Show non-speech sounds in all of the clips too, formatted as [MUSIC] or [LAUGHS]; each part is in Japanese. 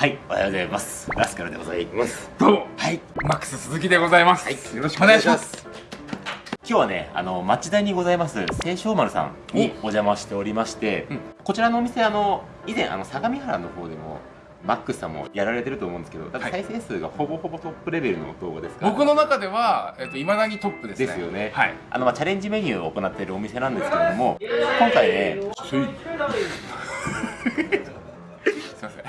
はいおはようございます。ラスカルでございます。どうも。はい。マックス鈴木でございます、はい。よろしくお願いします。今日はねあの町田にございます清少丸さんにお。邪魔しておりまして、うん。こちらのお店あの以前あの相模原の方でもマックスさんもやられてると思うんですけど再生数がほぼほぼトップレベルの動画ですか？ら僕の中では、えっと、未だにトップですね。ですよね。はい。あのまあチャレンジメニューを行っているお店なんですけれども今回ね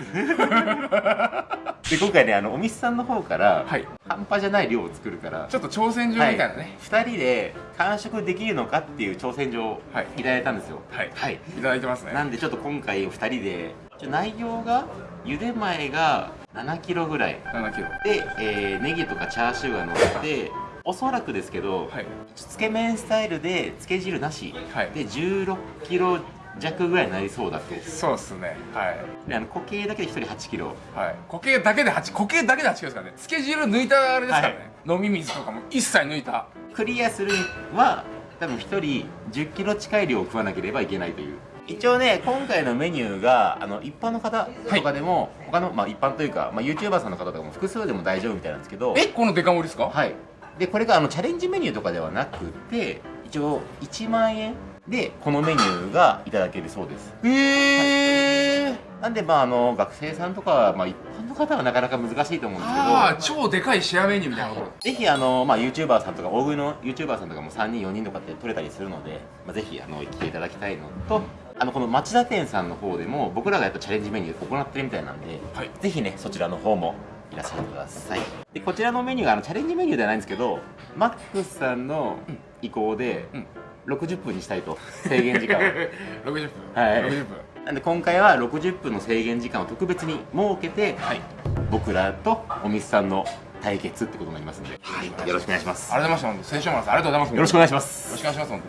[LAUGHS] で今回ねあのお店さんの方から、はい。半端じゃない量を作るからちょっと挑戦状みたいなね。2人で完食できるのかっていう挑戦状をはい。いただいたんですよ。はい。はい、いただいてますね。なんでちょっと今回2人で内容が茹で前が7キロぐらい。7キロ。で、えーネギとかチャーシューが乗っておそらくですけど、はい。つけ麺スタイルでつけ汁なし、はい。で16キロ弱ぐらいになりそうだとそうっすね。はい。であの固形だけで1人8キロ。はい。固形だけで8固形だけで8キロですからね。つけ汁抜いたあれですからね、飲み水とかも一切抜いた。クリアするには多分1人10キロ近い量を食わなければいけないという。一応ね今回のメニューがあの一般の方とかでも、他の、まあ、一般というか、まあ、YouTuber さんの方とかも複数でも大丈夫みたいなんですけど。えこのデカ盛りですか？はい。でこれがあのチャレンジメニューとかではなくて一応1万円でこのメニューがいただけるそうです。へえなんでまああの学生さんとか、まあ、一般の方はなかなか難しいと思うんですけど。ああ超でかいシェアメニューみたいなと。ころぜひあの、まあ、YouTuber さんとか大食いの YouTuber さんとかも3人4人とかって取れたりするので、まあ、ぜひあの来ていただきたいのとあのこの町田店さんの方でも僕らがやっぱチャレンジメニュー行ってるみたいなんで、はい。ぜひねそちらの方もいらっしゃってください。でこちらのメニューがあのチャレンジメニューではないんですけどマックスさんの意向でうん60分にしたいと制限時間を。[LAUGHS] 60分はい。60分なんで今回は60分の制限時間を特別に設けて、はい。僕らとお店さんの対決ってことになりますので、はい。よろしくお願いします。ありがとうございました本当青少丸さんありがとうございますよろしくお願いしまよろすしくお願いします。本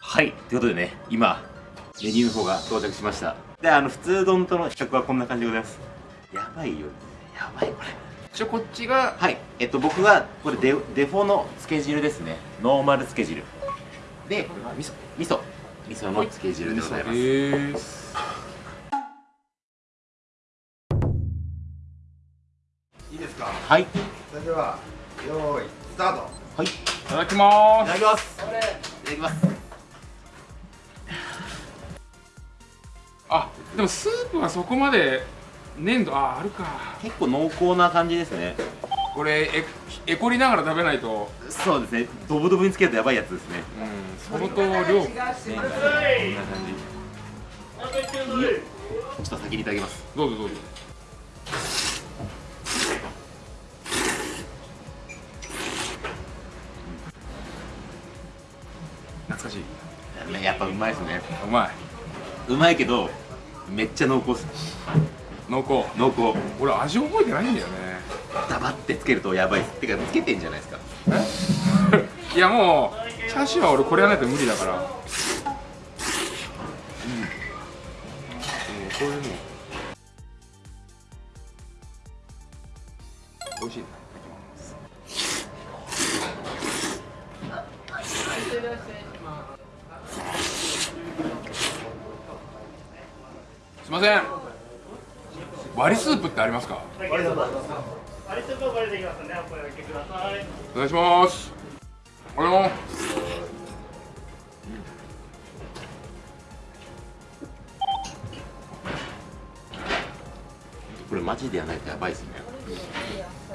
はい。ということでね今メニューの方が到着しました。であの普通丼との比較はこんな感じでございます。やばいよ。やばいこれ。当一応こっちがはい。えっと僕はこれデデフォのつけ汁ですね。ノーマルつけ汁で味噌味噌味噌のつけ汁でございます。い。いですか。はいいそれでは用意スタート。はい。いいただきまただーすきます。いただきます。あでもスープはそこまで粘度ああるか。結構濃厚な感じですね。これええこりながら食べないと。そうですね。ドブドブにつけるとやばいやつですね。うん相当量。こんな感じ。ちょっと先にいただきます。どうぞどうぞ。懐かしい。ねやっぱうまいですね。うまい。うまいけどめっちゃ濃厚っす濃厚。濃厚。俺味覚えてないんだよね。黙ってつけるとやばい。っすてかつけてんじゃないですか。[LAUGHS] いやもうチャーシューは俺これやらないと無理だから。うん、うん、こういう割りスープってありますか？ありがとうございます。ありがとうございますね。お声掛けください。お願いします。あれもこれマジでやらないとやばいっすね。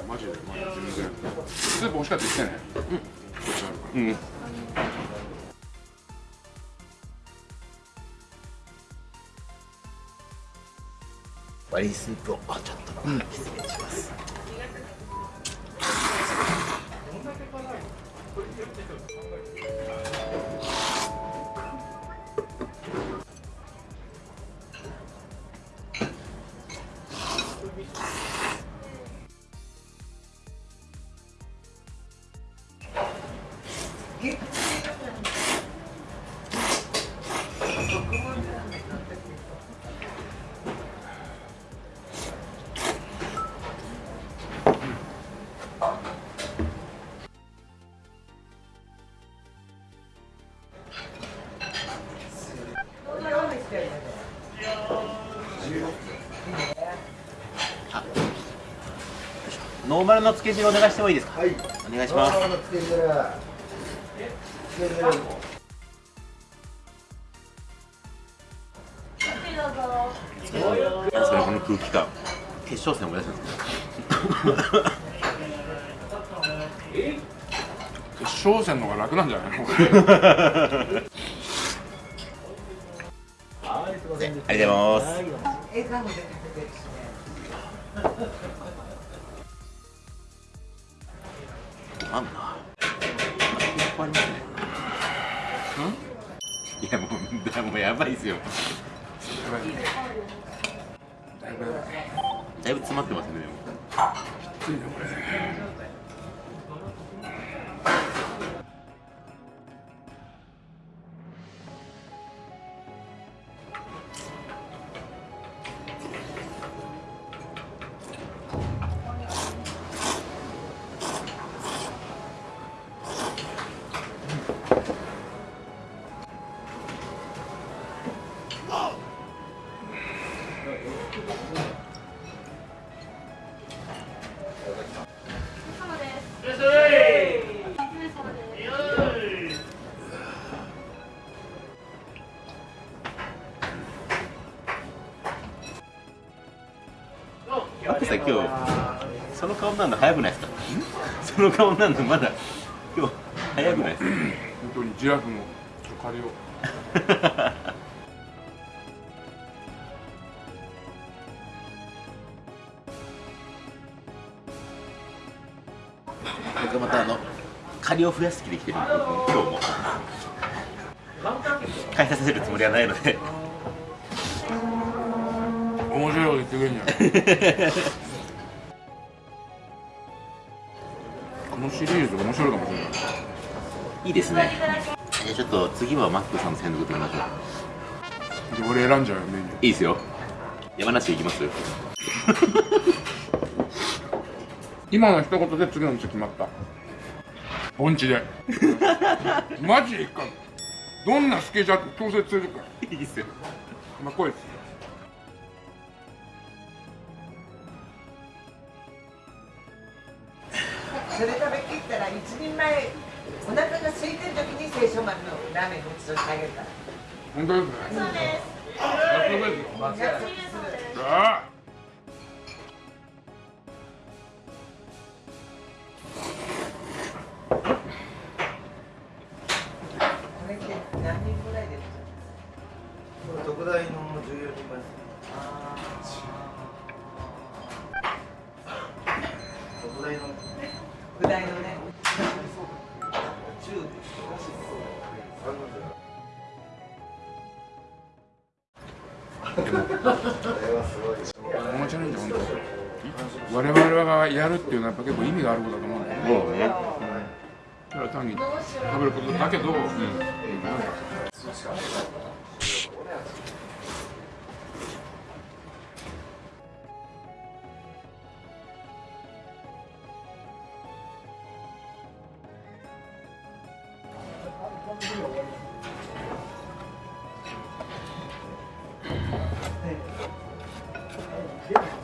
マジでマジで全然。スープ美味しかったですね。うん。うんスープをちょっと失礼します、うん。ノーマルのつけ汁お願いしてもいいですか？はい。お願いします。のつけ汁つけ汁なんすかねこの空気感。決勝戦思い出すんです決勝戦の方が楽なんじゃないの？[LAUGHS] ありがとうございます。あんな。いっぱいありますね。いやもうだもうやばいですよ。だいぶだいぶ詰まってますねでも。きついねこれ待ってさ今日その顔になるの早くないですか？[LAUGHS] その顔になるのまだ今日早くないですか？本当にジラフのちょっと借りよ [LAUGHS] 借りを増やす気で来てる今日も。返させるつもりはないので。面白いこと言ってくれんじゃん。[LAUGHS] このシリーズ面白いかもしれない。いいですね。じゃあちょっと次はマックさんの専属でみましょう。で俺選んじゃうよメニュー。いいですよ。山梨行きます？[LAUGHS] 今の一言で次の店決まった盆地で。[LAUGHS] マジでいっかどんなスケジュール調整するか。らいいですよ。まあ来いですそれ食べきったら一人前お腹が空いてる時に清少丸のラーメンごちそうしてあげるから。本当ですね。そうです。約束ですよ。約束す特大の14人前特大の具材のねこれはすごいこのチャレンジ本当我々がやるっていうのはやっぱ結構意味があることだと思うんだよねもうねただ単に食べることだけど、まあね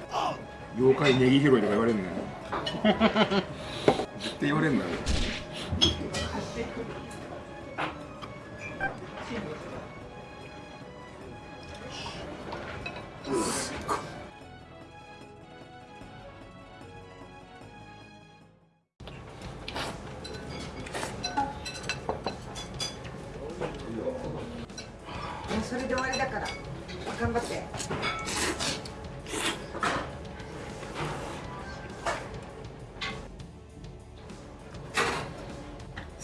妖怪ネギ拾いとか言われるのよ絶対言われるんだよ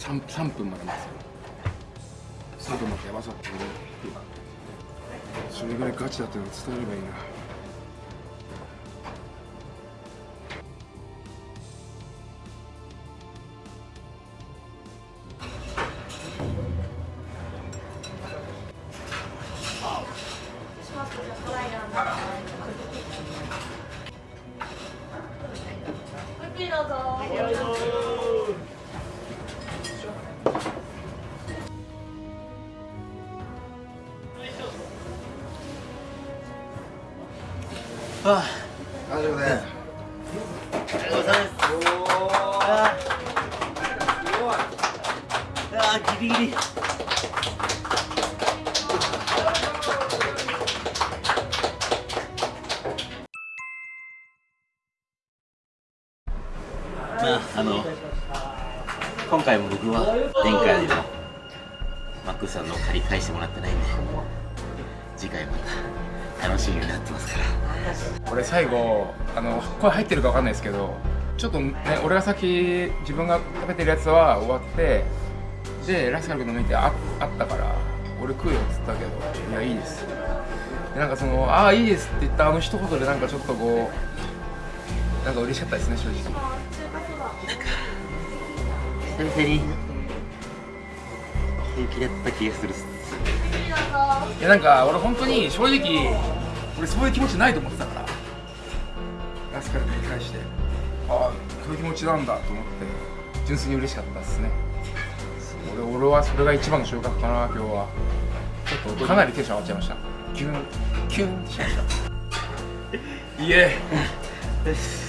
3, 分まで待つ3分待ってやばそそれぐらいガチだったの伝えればいいな。あ大丈夫です。ありがとうございます。ああギリギリまああの今回も僕は前回のマックさんの借り返してもらってないんで次回また楽しみになってますから俺最後あの声入ってるかわかんないですけどちょっとね俺が先自分が食べてるやつは終わってでラスカル君の見てああったから俺食うよっつったけどいやいいです。でなんかそのああいいですって言ったあの一言でなんかちょっとこうなんか嬉しかったですね正直。久々に平気だった気がするっす。いやなんか俺本当に正直俺そういう気持ちないと思ってたから。ラスカル君に対してああそういう気持ちなんだと思って純粋に嬉しかったですね。俺俺はそれが一番の収穫かな今日は。ちょっとかなりテンション上がっちゃいました。キュンキュンしました。いえ [LAUGHS]